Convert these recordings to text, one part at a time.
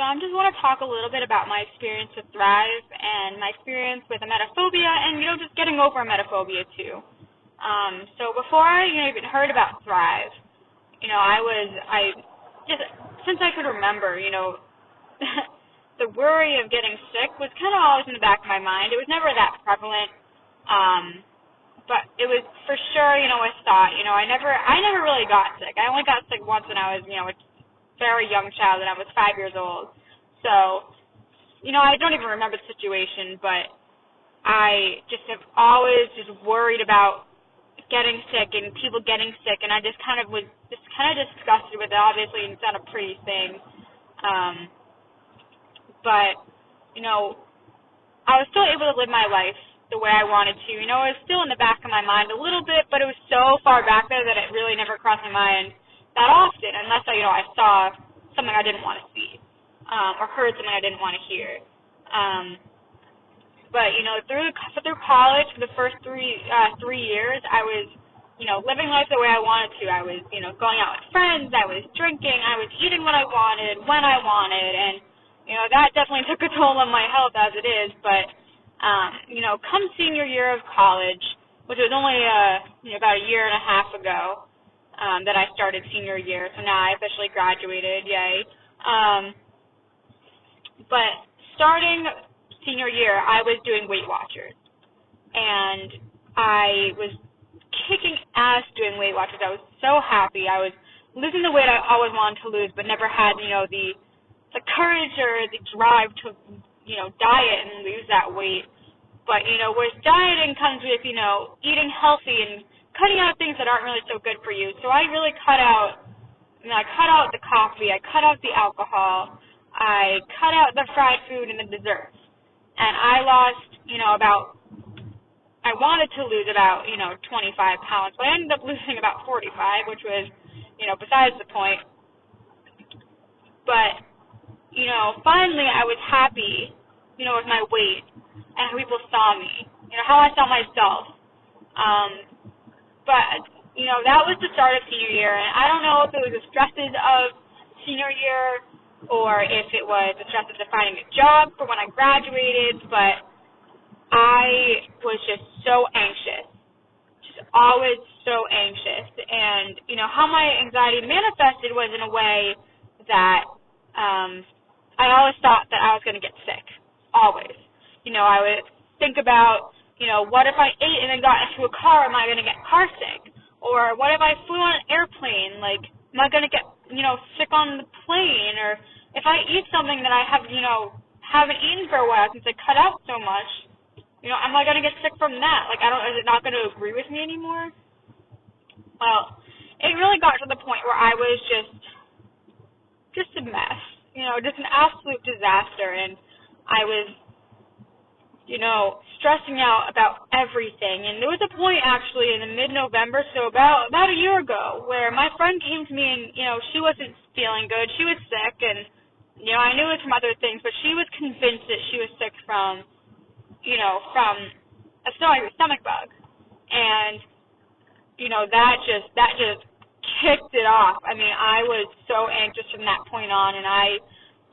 so I just want to talk a little bit about my experience with Thrive and my experience with emetophobia and, you know, just getting over emetophobia too. Um, so before I you know, even heard about Thrive, you know, I was, I just, since I could remember, you know, the worry of getting sick was kind of always in the back of my mind. It was never that prevalent. Um, but it was for sure, you know, a thought. You know, I never, I never really got sick. I only got sick once when I was, you know, a very young child, and I was five years old. So, you know, I don't even remember the situation, but I just have always just worried about getting sick and people getting sick, and I just kind of was just kind of disgusted with it. Obviously, it's not a pretty thing, um, but you know, I was still able to live my life the way I wanted to. You know, it was still in the back of my mind a little bit, but it was so far back there that it really never crossed my mind that often, unless I, you know, I saw something I didn't want to see, um, or heard something I didn't want to hear. Um, but you know, through through college, for the first three uh, three years, I was, you know, living life the way I wanted to. I was, you know, going out with friends. I was drinking. I was eating what I wanted when I wanted, and you know, that definitely took a toll on my health as it is. But um, you know, come senior year of college, which was only uh, you know, about a year and a half ago um, that I started senior year. So now I officially graduated, yay. Um, but starting senior year, I was doing Weight Watchers, and I was kicking ass doing Weight Watchers. I was so happy. I was losing the weight I always wanted to lose, but never had you know the the courage or the drive to you know, diet and lose that weight. But, you know, whereas dieting comes with, you know, eating healthy and cutting out things that aren't really so good for you. So I really cut out, you I cut out the coffee, I cut out the alcohol, I cut out the fried food and the desserts. And I lost, you know, about, I wanted to lose about, you know, 25 pounds, but I ended up losing about 45, which was, you know, besides the point. But, you know, finally I was happy you know, with my weight and how people saw me, you know, how I saw myself. Um, but, you know, that was the start of senior year, and I don't know if it was the stresses of senior year or if it was the stresses of finding a job for when I graduated, but I was just so anxious, just always so anxious. And, you know, how my anxiety manifested was in a way that um, I always thought that I was going to get sick always. You know, I would think about, you know, what if I ate and then got into a car, am I going to get car sick? Or what if I flew on an airplane, like, am I going to get, you know, sick on the plane? Or if I eat something that I have, you know, haven't eaten for a while since I cut out so much, you know, am I going to get sick from that? Like, I don't, is it not going to agree with me anymore? Well, it really got to the point where I was just, just a mess, you know, just an absolute disaster. And I was, you know, stressing out about everything. And there was a point actually in the mid-November, so about about a year ago, where my friend came to me and you know she wasn't feeling good. She was sick, and you know I knew it from other things, but she was convinced that she was sick from, you know, from a stomach stomach bug, and you know that just that just kicked it off. I mean, I was so anxious from that point on, and I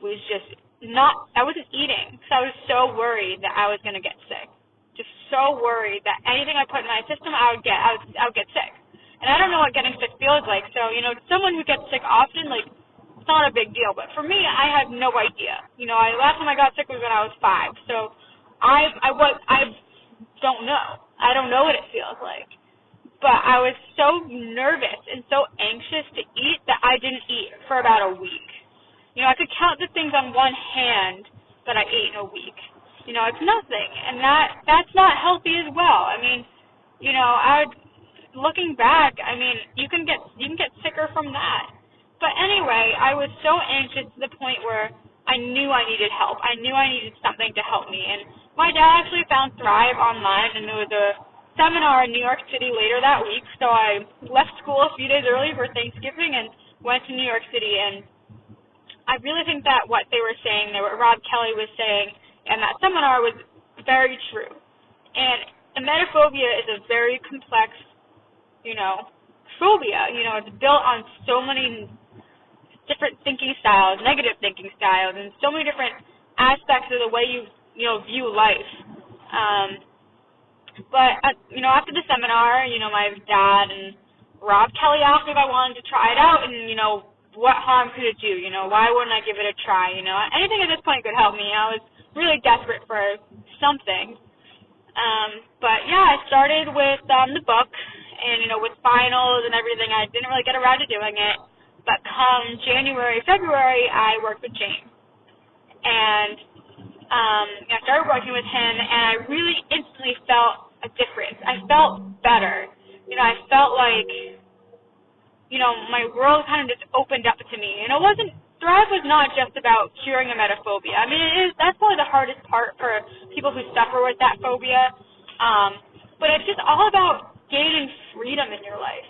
was just not I wasn't eating because I was so worried that I was going to get sick. So worried that anything I put in my system, I would get I would, I would get sick. And I don't know what getting sick feels like. So you know, someone who gets sick often, like it's not a big deal. But for me, I had no idea. You know, I last time I got sick was when I was five. So I I was I don't know. I don't know what it feels like. But I was so nervous and so anxious to eat that I didn't eat for about a week. You know, I could count the things on one hand that I ate in a week. You know, it's nothing, and that that's not healthy as well. I mean, you know, I looking back, I mean, you can get you can get sicker from that. But anyway, I was so anxious to the point where I knew I needed help. I knew I needed something to help me. And my dad actually found Thrive online, and there was a seminar in New York City later that week. So I left school a few days early for Thanksgiving and went to New York City. And I really think that what they were saying, that what Rob Kelly was saying, and that seminar was very true. And emetophobia is a very complex, you know, phobia. You know, it's built on so many different thinking styles, negative thinking styles, and so many different aspects of the way you you know view life. Um, but uh, you know, after the seminar, you know, my dad and Rob Kelly asked me if I wanted to try it out, and you know, what harm could it do? You know, why wouldn't I give it a try? You know, anything at this point could help me. I was really desperate for something. Um, but yeah, I started with um, the book, and you know, with finals and everything, I didn't really get around to doing it. But come January, February, I worked with James, and um, I started working with him, and I really instantly felt a difference. I felt better. You know, I felt like, you know, my world kind of just opened up to me. And it wasn't, Thrive was not just about curing emetophobia. I mean, it is, that's probably the hardest part for people who suffer with that phobia. Um, but it's just all about gaining freedom in your life.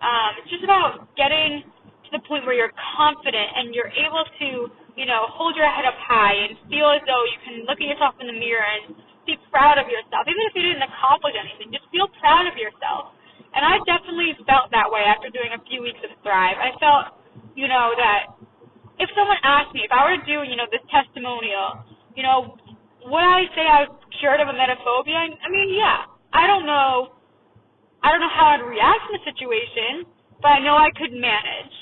Um, it's just about getting to the point where you're confident and you're able to, you know, hold your head up high and feel as though you can look at yourself in the mirror and be proud of yourself, even if you didn't accomplish anything. Just feel proud of yourself. And I definitely felt that way after doing a few weeks of Thrive. I felt, you know, that if someone asked me if I were to do, you know, this testimonial, you know, would I say I was cured of a emetophobia? I mean, yeah. I don't know. I don't know how I'd react in the situation, but I know I could manage.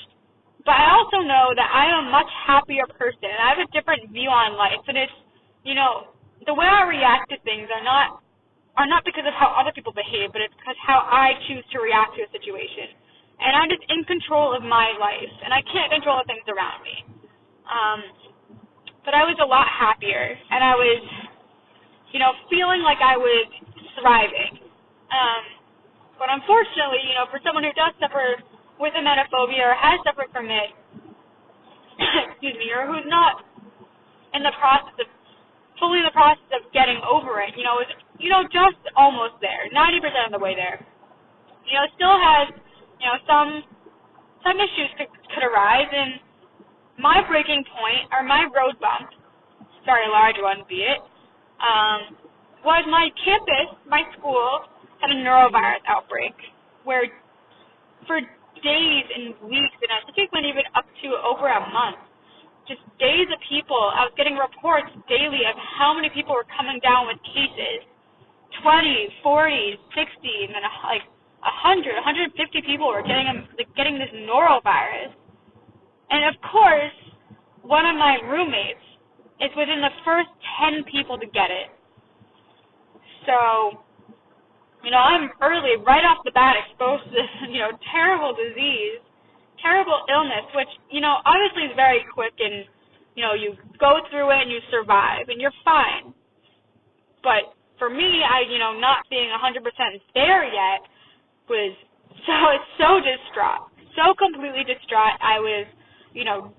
But I also know that I am a much happier person, and I have a different view on life, and it's, you know, the way I react to things are not are not because of how other people behave, but it's because how I choose to react to a situation. And I'm just in control of my life, and I can't control the things around me. Um, but I was a lot happier, and I was, you know, feeling like I was thriving. Um, but unfortunately, you know, for someone who does suffer with emetophobia or has suffered from it, excuse me, or who's not in the process of fully in the process of getting over it. You know, is you know just almost there, ninety percent of the way there. You know, still has you know some some issues could, could arise, and my breaking point or my road bump, sorry, large one be it, um, was my campus, my school had a norovirus outbreak where for days and weeks, and I think it went even up to over a month just days of people. I was getting reports daily of how many people were coming down with cases. 20, 40, 60, and then like 100, 150 people were getting like, getting this norovirus. And of course, one of my roommates is within the first 10 people to get it. So, you know, I'm early, right off the bat, exposed to this, you know, terrible disease terrible illness, which, you know, obviously is very quick and, you know, you go through it and you survive and you're fine. But for me, I, you know, not being 100% there yet was so, so distraught. So completely distraught. I was, you know,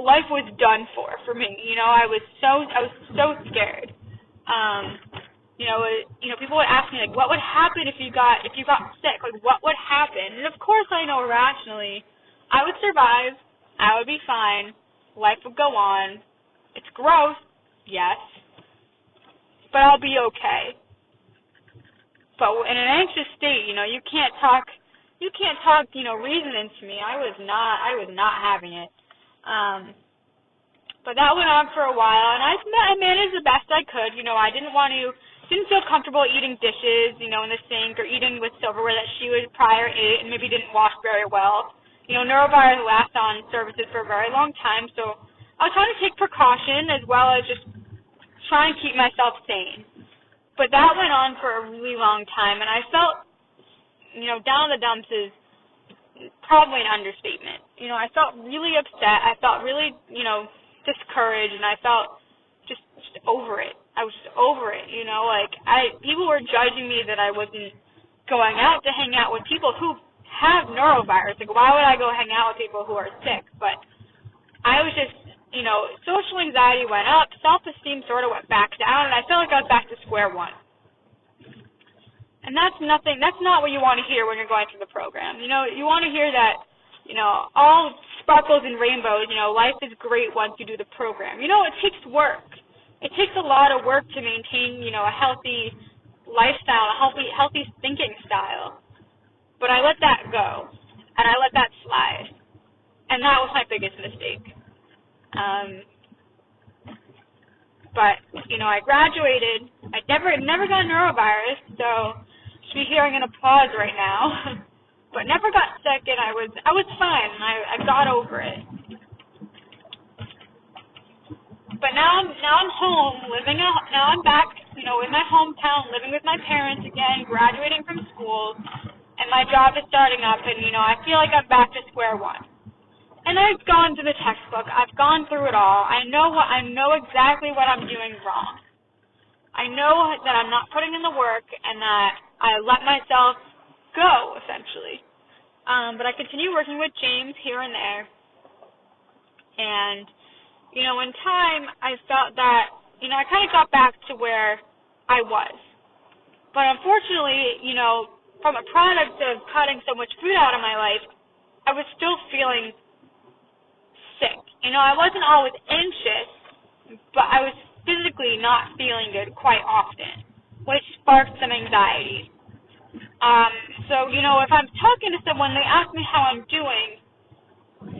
life was done for for me. You know, I was so, I was so scared. Um, you know, you know, people would ask me like, what would happen if you got if you got sick? Like, what would happen? And of course, I know rationally, I would survive. I would be fine. Life would go on. It's gross, yes, but I'll be okay. But in an anxious state, you know, you can't talk, you can't talk, you know, reason into me. I was not, I was not having it. Um, but that went on for a while, and I, I managed the best I could. You know, I didn't want to didn't feel comfortable eating dishes, you know, in the sink or eating with silverware that she would prior ate and maybe didn't wash very well. You know, norovirus lasts on surfaces for a very long time, so I was trying to take precaution as well as just try and keep myself sane. But that went on for a really long time, and I felt, you know, down in the dumps is probably an understatement. You know, I felt really upset. I felt really, you know, discouraged, and I felt just, just over it. I was just over it, you know, like I people were judging me that I wasn't going out to hang out with people who have norovirus. Like why would I go hang out with people who are sick? But I was just you know, social anxiety went up, self esteem sort of went back down, and I felt like I was back square one. And that's nothing that's not what you want to hear when you're going through the program. You know, you want to hear that, you know, all sparkles and rainbows, you know, life is great once you do the program. You know, it takes work it takes a lot of work to maintain, you know, a healthy lifestyle, a healthy healthy thinking style. But I let that go, and I let that slide. and that was my biggest mistake. Um, but you know, I graduated. I never never got norovirus, so should be hearing an applause right now. but never got sick, and I was I was fine. I I got over it. But now I'm now I'm home, living. A, now I'm back, you know, in my hometown, living with my parents again, graduating from school, and my job is starting up, and you know, I feel like I'm back to square one and I've gone through the textbook. I've gone through it all. I know what I know exactly what I'm doing wrong. I know that I'm not putting in the work and that I let myself go essentially. Um, but I continue working with James here and there. And you know, in time I felt that you know, I kind of got back to where I was. But unfortunately, you know, from a product of cutting so much food out of my life, I was still feeling sick. You know, I wasn't always anxious, but I was physically not feeling good quite often, which sparked some anxiety. Um, so, you know, if I'm talking to someone, they ask me how I'm doing,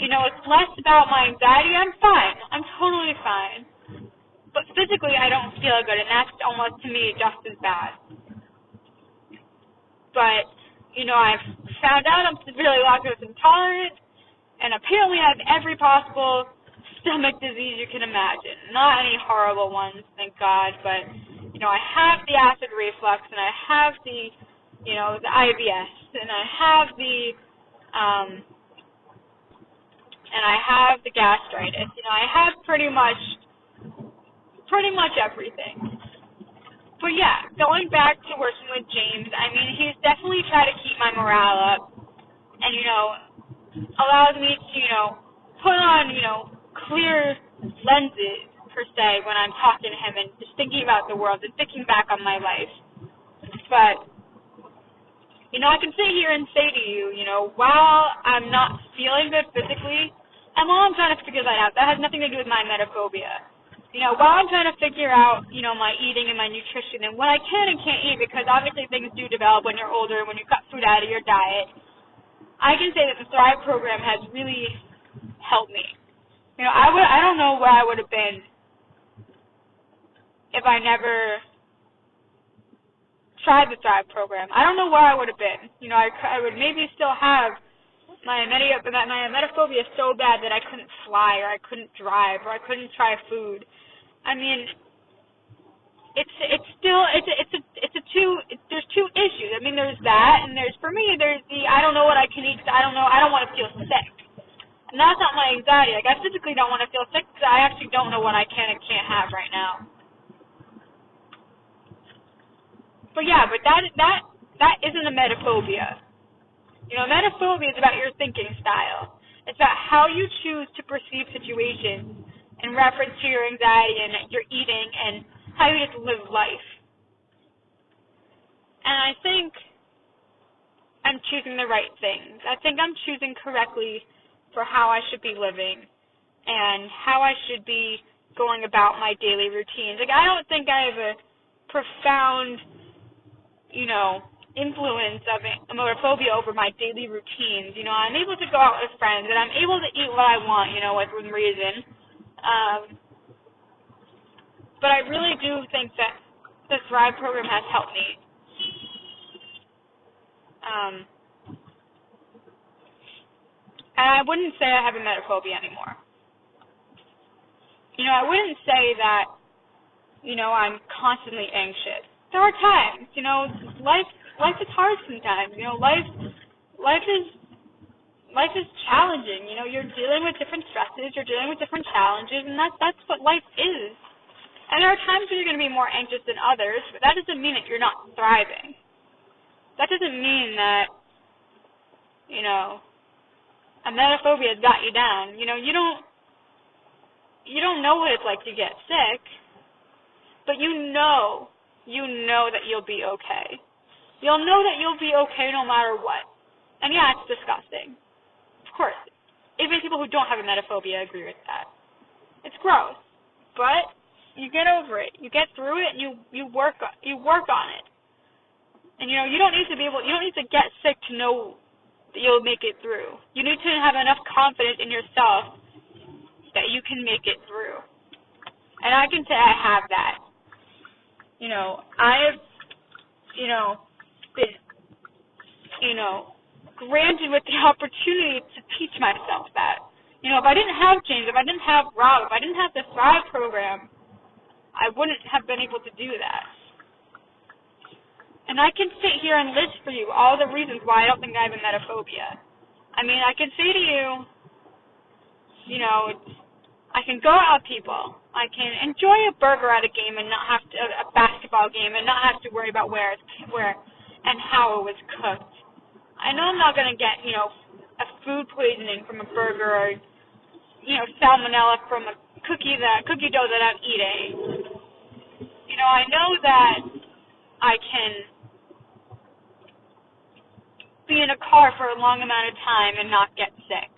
you know, it's less about my anxiety. I'm fine. I'm totally fine. But physically, I don't feel good, and that's almost to me just as bad. But, you know, I've found out I'm severely lactose intolerant and apparently I have every possible stomach disease you can imagine. Not any horrible ones, thank God, but you know, I have the acid reflux and I have the you know, the IBS and I have the um and I have the gastritis. You know, I have pretty much pretty much everything. But yeah, going back to working with James, I mean, he's definitely tried to keep my morale up. And you know, allows me to, you know, put on, you know, clear lenses per se when I'm talking to him and just thinking about the world and thinking back on my life. But you know, I can sit here and say to you, you know, while I'm not feeling good physically, and while I'm trying to figure that out, that has nothing to do with my emetophobia. You know, while I'm trying to figure out, you know, my eating and my nutrition and what I can and can't eat, because obviously things do develop when you're older, and when you cut food out of your diet, I can say that the Thrive program has really helped me. You know, I would I don't know where I would have been if I never tried the Thrive program. I don't know where I would have been. You know, I, I would maybe still have my my emetophobia so bad that I couldn't fly or I couldn't drive or I couldn't try food. I mean, it's it's still it's it's a it's a two it's, there's two issues. I mean, there's that, and there's for me there's the I don't know what I can eat. I don't know. I don't want to feel sick. And that's not my anxiety. Like I physically don't want to feel sick because I actually don't know what I can and can't have right now. But yeah, but that that that isn't a emetophobia. You know, emetophobia is about your thinking style. It's about how you choose to perceive situations in reference to your anxiety and your eating and how you just live life. And I think I'm choosing the right things. I think I'm choosing correctly for how I should be living and how I should be going about my daily routines. Like I don't think I have a profound, you know, influence of emetophobia over my daily routines. You know, I'm able to go out with friends and I'm able to eat what I want, you know, within reason. Um, but I really do think that the Thrive program has helped me. Um, and I wouldn't say I have a emetophobia anymore. You know, I wouldn't say that, you know, I'm constantly anxious. There are times, you know, life life is hard sometimes. You know, life life is life is challenging. You know, you're dealing with different stresses, you're dealing with different challenges, and that's that's what life is. And there are times when you're going to be more anxious than others, but that doesn't mean that you're not thriving. That doesn't mean that, you know, emetophobia has got you down. You know, you don't, you don't know what it's like to get sick, but you know, you know that you'll be okay. You'll know that you'll be okay no matter what. And yeah, it's disgusting. Of course. Even people who don't have emetophobia agree with that. It's gross. But you get over it. You get through it, and you you work you work on it. And you know you don't need to be able you don't need to get sick to know that you'll make it through. You need to have enough confidence in yourself that you can make it through. And I can say I have that. You know, I've, you know, been, you know, granted with the opportunity to teach myself that. You know, if I didn't have James, if I didn't have Rob, if I didn't have the Thrive program, I wouldn't have been able to do that. And I can sit here and list for you all the reasons why I don't think I have emetophobia. I mean, I can say to you, you know, I can go out with people. I can enjoy a burger at a game and not have to a basketball game and not have to worry about where it's where and how it was cooked. I know I'm not gonna get you know a food poisoning from a burger or you know salmonella from a cookie that cookie dough that I'm eating. You know I know that I can be in a car for a long amount of time and not get sick.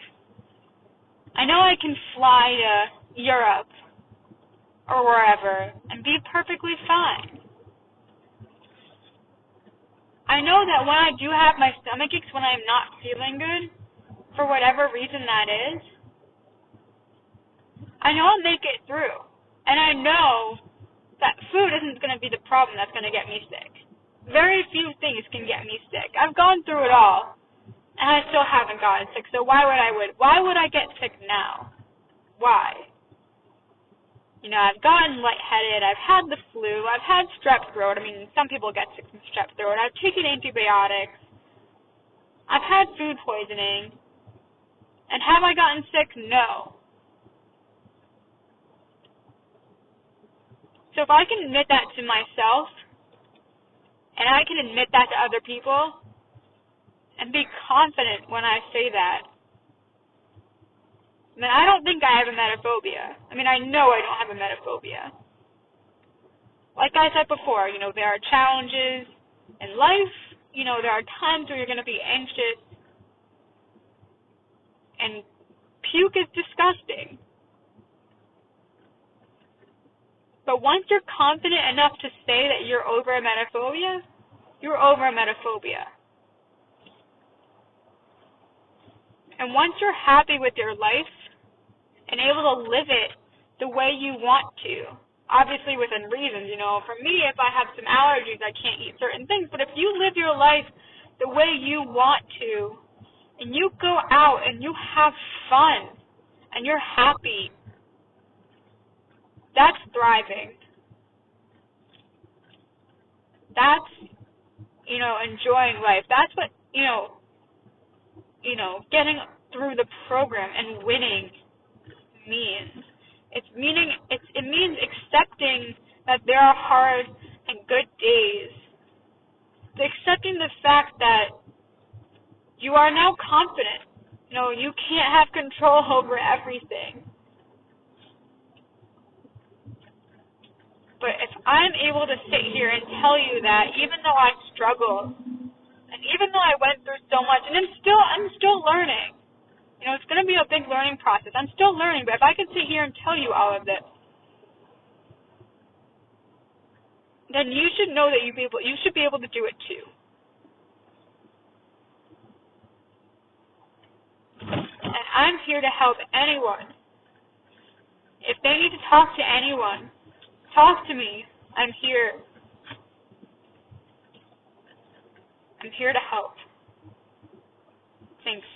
I know I can fly to Europe or wherever and be perfectly fine. I know that when I do have my stomach aches when I'm not feeling good, for whatever reason that is, I know I'll make it through. And I know that food isn't going to be the problem that's going to get me sick. Very few things can get me sick. I've gone through it all and I still haven't gotten sick. So why would I would why would I get sick now? Why? You know, I've gotten lightheaded, I've had the flu, I've had strep throat. I mean, some people get sick from strep throat. I've taken antibiotics. I've had food poisoning. And have I gotten sick? No. So if I can admit that to myself, and I can admit that to other people, and be confident when I say that. I mean, I don't think I have emetophobia. I mean, I know I don't have emetophobia. Like I said before, you know, there are challenges in life. You know, there are times where you're going to be anxious. And puke is disgusting. But once you're confident enough to say that you're over a emetophobia, you're over a emetophobia. And once you're happy with your life and able to live it the way you want to, obviously within reasons, you know, for me, if I have some allergies, I can't eat certain things. But if you live your life the way you want to, and you go out and you have fun, and you're happy, that's thriving. That's, you know, enjoying life. That's what, you know, you know, getting through the program and winning means. It's meaning it's it means accepting that there are hard and good days. Accepting the fact that you are now confident. You know, you can't have control over everything. But if I'm able to sit here and tell you that even though I struggle and even though I went through so much, and I'm still, I'm still learning. You know, it's going to be a big learning process. I'm still learning, but if I could sit here and tell you all of this, then you should know that you be able, you should be able to do it too. And I'm here to help anyone. If they need to talk to anyone, talk to me. I'm here. I'm here to help. Thanks.